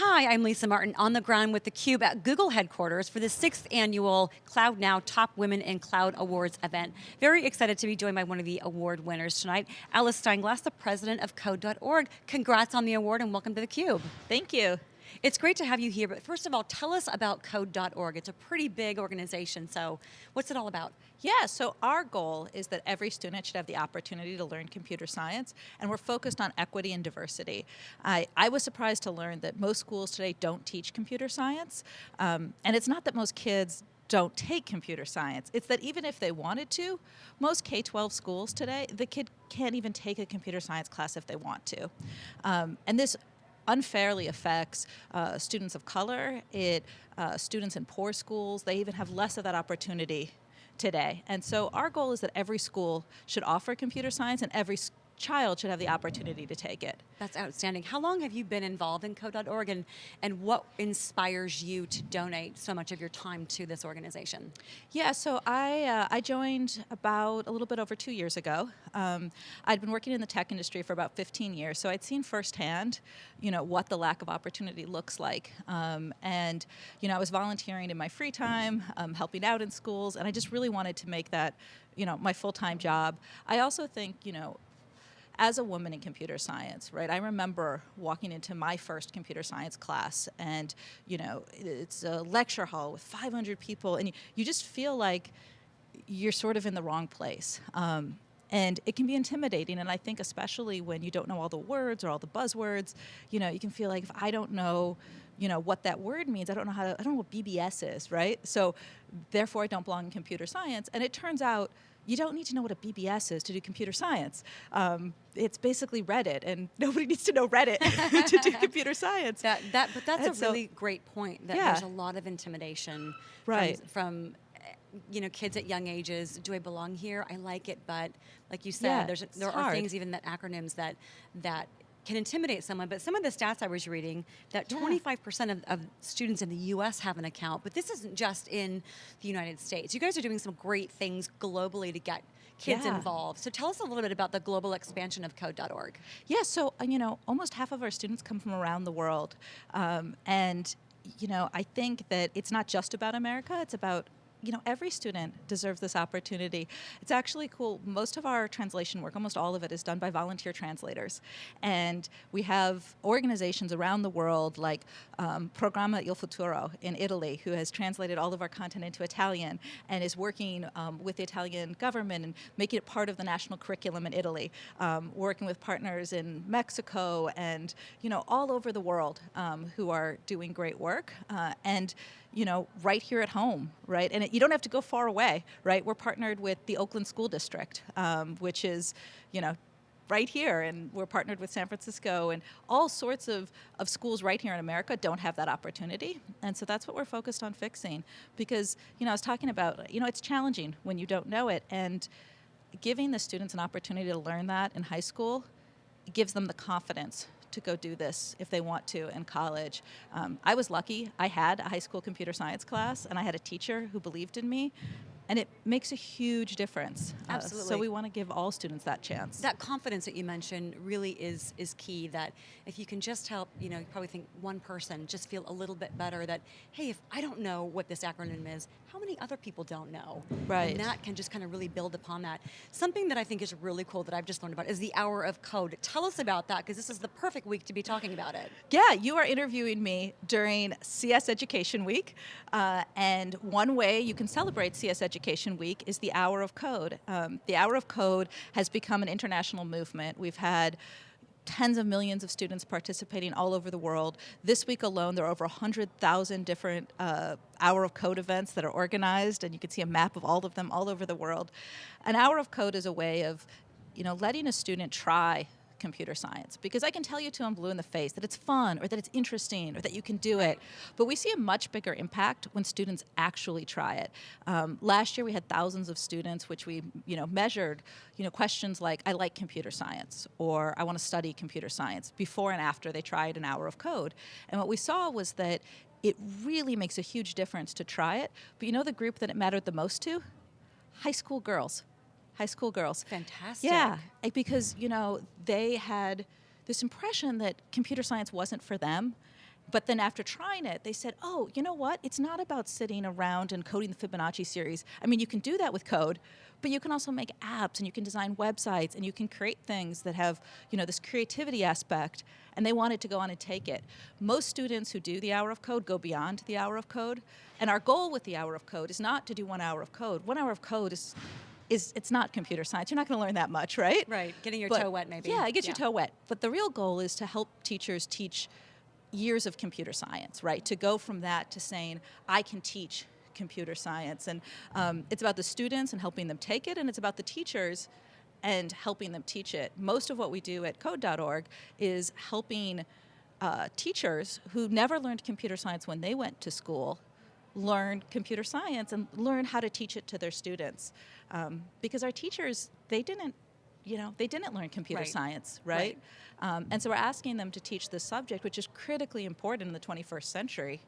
Hi, I'm Lisa Martin on the ground with theCUBE at Google headquarters for the sixth annual Cloud Now Top Women in Cloud Awards event. Very excited to be joined by one of the award winners tonight, Alice Steinglass, the president of Code.org. Congrats on the award and welcome to theCUBE. Thank you. It's great to have you here, but first of all, tell us about Code.org. It's a pretty big organization, so what's it all about? Yeah, so our goal is that every student should have the opportunity to learn computer science, and we're focused on equity and diversity. I, I was surprised to learn that most schools today don't teach computer science, um, and it's not that most kids don't take computer science. It's that even if they wanted to, most K-12 schools today, the kid can't even take a computer science class if they want to. Um, and this unfairly affects uh, students of color, it uh, students in poor schools, they even have less of that opportunity today. And so our goal is that every school should offer computer science and every child should have the opportunity to take it. That's outstanding. How long have you been involved in Code.org and, and what inspires you to donate so much of your time to this organization? Yeah, so I, uh, I joined about a little bit over two years ago. Um, I'd been working in the tech industry for about 15 years, so I'd seen firsthand you know, what the lack of opportunity looks like. Um, and you know, I was volunteering in my free time, um, helping out in schools, and I just really wanted to make that you know, my full-time job. I also think, you know, as a woman in computer science, right, I remember walking into my first computer science class and, you know, it's a lecture hall with 500 people and you, just feel like you're sort of in the wrong place. Um, and it can be intimidating, and I think especially when you don't know all the words or all the buzzwords, you know, you can feel like if I don't know, you know, what that word means, I don't know how to, I don't know what BBS is, right? So therefore I don't belong in computer science. And it turns out you don't need to know what a BBS is to do computer science. Um, it's basically Reddit, and nobody needs to know Reddit to do computer science. That, that, but that's and a so, really great point, that yeah. there's a lot of intimidation right. from, from you know, kids at young ages, do I belong here? I like it, but like you said, yeah, there's, there hard. are things even that acronyms that, that can intimidate someone, but some of the stats I was reading, that 25% of, of, students in the US have an account, but this isn't just in the United States. You guys are doing some great things globally to get kids yeah. involved. So tell us a little bit about the global expansion of code.org. Yeah, so uh, you know, almost half of our students come from around the world. Um, and you know, I think that it's not just about America, it's about you know, every student deserves this opportunity. It's actually cool. Most of our translation work, almost all of it, is done by volunteer translators. And we have organizations around the world like um, Programma Il Futuro in Italy, who has translated all of our content into Italian and is working um, with the Italian government and making it part of the national curriculum in Italy, um, working with partners in Mexico and, you know, all over the world um, who are doing great work. Uh, and, you know, right here at home, right? And you don't have to go far away, right? We're partnered with the Oakland School District, um, which is, you know, right here, and we're partnered with San Francisco, and all sorts of, of schools right here in America don't have that opportunity, and so that's what we're focused on fixing. Because, you know, I was talking about, you know, it's challenging when you don't know it, and giving the students an opportunity to learn that in high school gives them the confidence to go do this if they want to in college. Um, I was lucky. I had a high school computer science class, and I had a teacher who believed in me, and it makes a huge difference. Absolutely. Uh, so we want to give all students that chance. That confidence that you mentioned really is is key. That if you can just help, you know, you probably think one person just feel a little bit better. That hey, if I don't know what this acronym is, how many other people don't know? Right. And that can just kind of really build upon that. Something that I think is really cool that I've just learned about is the hour of code. Tell us about that because this is the perfect week to be talking about it. Yeah, you are interviewing me during CS Education Week, uh, and one way you can celebrate CS Education Education Week is the Hour of Code. Um, the Hour of Code has become an international movement. We've had tens of millions of students participating all over the world. This week alone, there are over 100,000 different uh, Hour of Code events that are organized, and you can see a map of all of them all over the world. An Hour of Code is a way of you know, letting a student try computer science because I can tell you to them blue in the face that it's fun or that it's interesting or that you can do it. But we see a much bigger impact when students actually try it. Um, last year we had thousands of students which we you know, measured you know, questions like, I like computer science or I want to study computer science before and after they tried an hour of code. And what we saw was that it really makes a huge difference to try it. But you know the group that it mattered the most to? High school girls high school girls. Fantastic. Yeah, eh, because you know they had this impression that computer science wasn't for them, But then after trying it, they said, oh, you know what? It's not about sitting around and coding the Fibonacci series. I mean, you can do that with code, but you can also make apps and you can design websites and you can create things that have, you know, this creativity aspect. And they wanted to go on and take it. Most students who do the hour of code go beyond the hour of code. And our goal with the hour of code is not to do one hour of code. One hour of code is is it's not computer science. You're not going to learn that much, right? Right, getting your But- toe wet maybe. Yeah, it gets your toe wet. But the real goal is to help teachers teach years of computer science, right? To go from that to saying, I can teach computer science. And um, it's about the students and helping them take it, and it's about the teachers and helping them teach it. Most of what we do at code.org is helping uh, teachers who never learned computer science when they went to school learn computer science and learn how to teach it to their students. Um, because our teachers, they didn't, you know, they didn't learn computer Right. science, right? Um, and so we're asking them to teach this subject, which is critically important in the 21st century.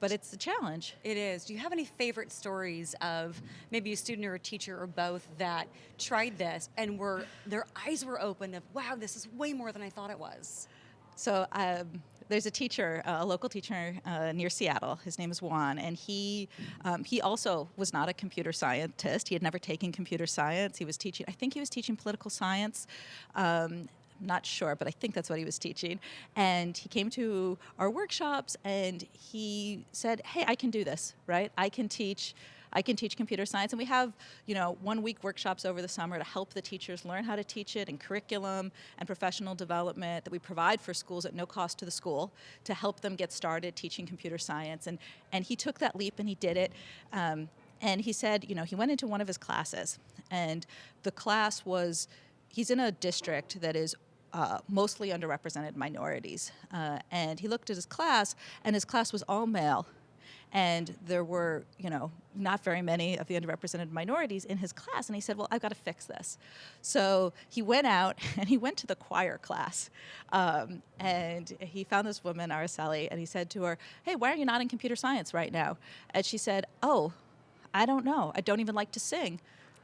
But it's a challenge. It is. Do you have any favorite stories of maybe a student or a teacher or both that tried this and were their eyes were open of wow, this is way more than I thought it was? So um, there's a teacher, uh, a local teacher uh, near Seattle. His name is Juan, and he um, he also was not a computer scientist. He had never taken computer science. He was teaching. I think he was teaching political science. Um, not sure, but I think that's what he was teaching. And he came to our workshops and he said, "Hey, I can do this, right? I can teach." I can teach computer science, and we have, you know, one week workshops over the summer to help the teachers learn how to teach it, and curriculum and professional development that we provide for schools at no cost to the school to help them get started teaching computer science. And and he took that leap and he did it. Um, and he said, you know, he went into one of his classes, and the class was, he's in a district that is uh, mostly underrepresented minorities. Uh, and he looked at his class, and his class was all male. And there were, you know, not very many of the underrepresented minorities in his class. And he said, Well, I've got to fix this. So he went out and he went to the choir class. Um, and he found this woman, Araceli, and he said to her, Hey, why are you not in computer science right now? And she said, Oh, I don't know. I don't even like to sing.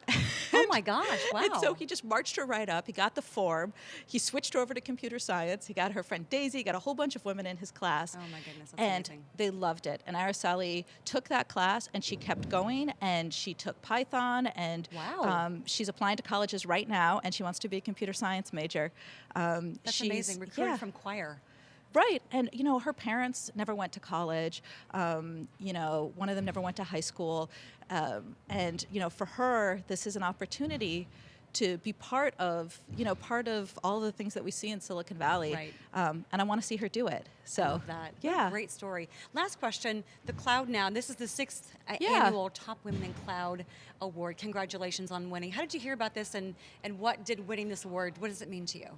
Oh my gosh, wow. And so he just marched her right up. He got the form. He switched over to computer science. He got her friend Daisy, he got a whole bunch of women in his class. Oh my goodness, that's and amazing. they loved it. And Araceli took that class and she kept going and she took Python and Wow. um, she's applying to colleges right now and she wants to be a computer science major. Um, That's she's- amazing. Recruited yeah. from choir. Right, and you know her parents never went to college. Um, you know, one of them never went to high school, um, and you know, for her, this is an opportunity to be part of you know part of all the things that we see in Silicon Valley. Right. Um, and I want to see her do it. So I love that. Yeah, great story. Last question. The Cloud Now. This is the sixth uh, Yeah. annual Top Women in Cloud Award. Congratulations on winning. How did you hear about this, and and what did winning this award? What does it mean to you?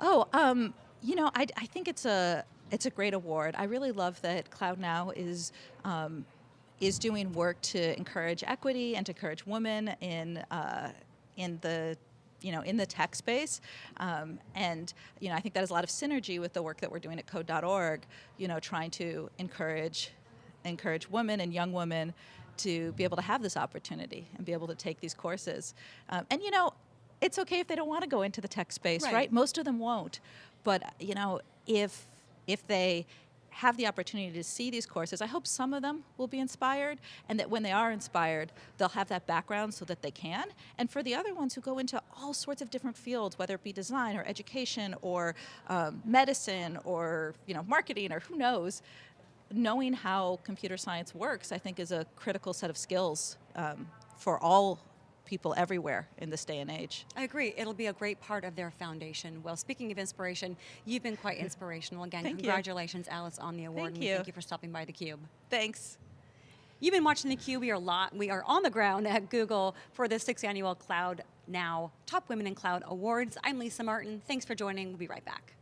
Oh, um, you know, I, I think it's a it's a great award. I really love that Cloud Now is um, is doing work to encourage equity and to encourage women in uh, in the you know in the tech space um, and you know i think that has a lot of synergy with the work that we're doing at code.org you know trying to encourage encourage women and young women to be able to have this opportunity and be able to take these courses um, and you know it's okay if they don't want to go into the tech space Right. right most of them won't but you know if if they have the opportunity to see these courses i hope some of them will be inspired and that when they are inspired they'll have that background so that they can. And for the other ones who go into all sorts of different fields whether it be design or education or um, medicine or you know marketing or who knows knowing how computer science works i think is a critical set of skills um, for all people everywhere in this day and age I agree. It'll be a great part of their foundation. Well, speaking of inspiration, you've been quite inspirational. Again, Thank you. congratulations, Alice, on the award. Thank and you. thank you for stopping by theCUBE. thanks You've been watching theCUBE. We are, lot, we are on the ground at Google for the sixth annual Cloud Now Top Women in Cloud Awards. I'm Lisa Martin. Thanks for joining. We'll be right back.